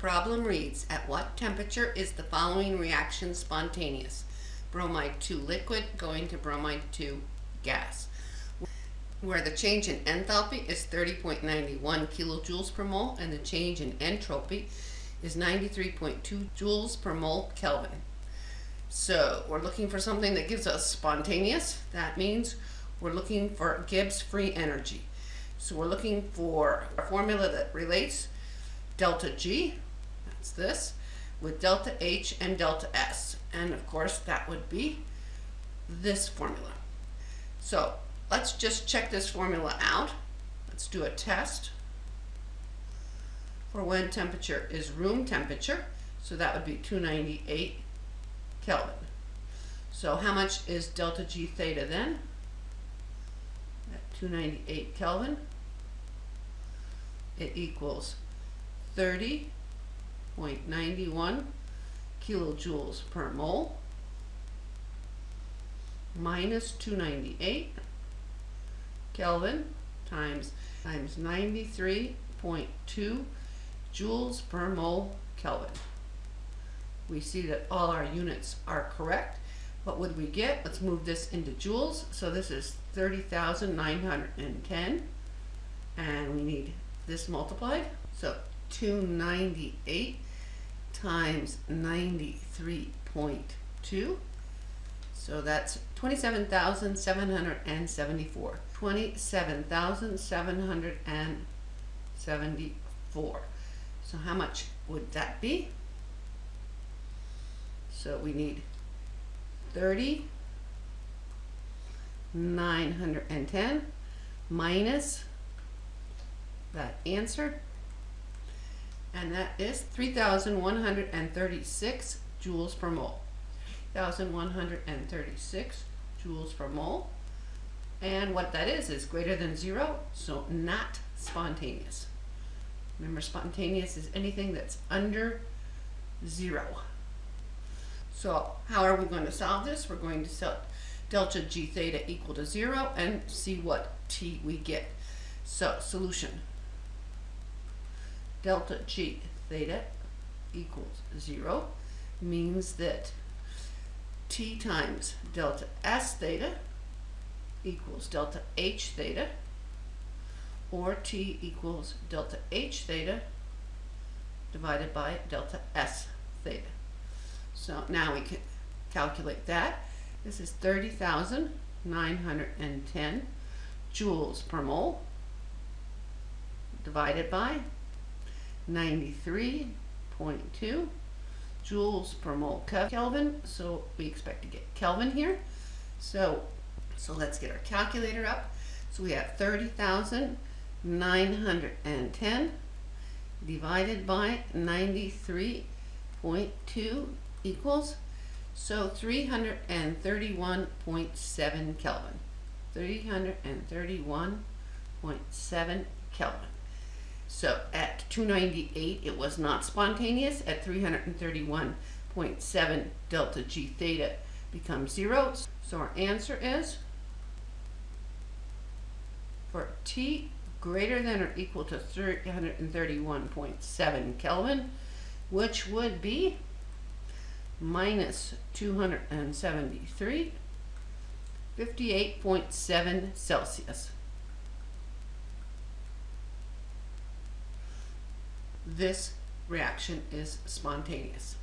problem reads, at what temperature is the following reaction spontaneous? Bromine 2 liquid going to bromine 2 gas. Where the change in enthalpy is 30.91 kilojoules per mole and the change in entropy is 93.2 joules per mole Kelvin. So we're looking for something that gives us spontaneous. That means we're looking for Gibbs free energy. So we're looking for a formula that relates delta G, that's this, with delta H and delta S. And of course that would be this formula. So let's just check this formula out. Let's do a test for when temperature is room temperature. So that would be 298 Kelvin. So how much is delta G theta then? At 298 Kelvin, it equals 30.91 kilojoules per mole minus 298 Kelvin times times 93.2 joules per mole Kelvin. We see that all our units are correct. What would we get? Let's move this into joules. So this is 30,910 and we need this multiplied. So 298 times 93.2 so that's 27,774 27,774 so how much would that be? So we need 30 910 minus that answer and that is 3,136 joules per mole. 1,136 joules per mole. And what that is, is greater than zero, so not spontaneous. Remember, spontaneous is anything that's under zero. So how are we going to solve this? We're going to set delta G theta equal to zero and see what T we get. So solution delta G theta equals zero means that T times delta S theta equals delta H theta or T equals delta H theta divided by delta S theta. So now we can calculate that. This is 30,910 joules per mole divided by 93.2 joules per mole Kelvin. So we expect to get Kelvin here. So, so let's get our calculator up. So we have 30,910 divided by 93.2 equals so 331.7 Kelvin. 331.7 Kelvin. So at 298, it was not spontaneous. At 331.7, delta G theta becomes zero. So our answer is for T greater than or equal to 331.7 Kelvin, which would be minus 273, 58.7 Celsius. This reaction is spontaneous.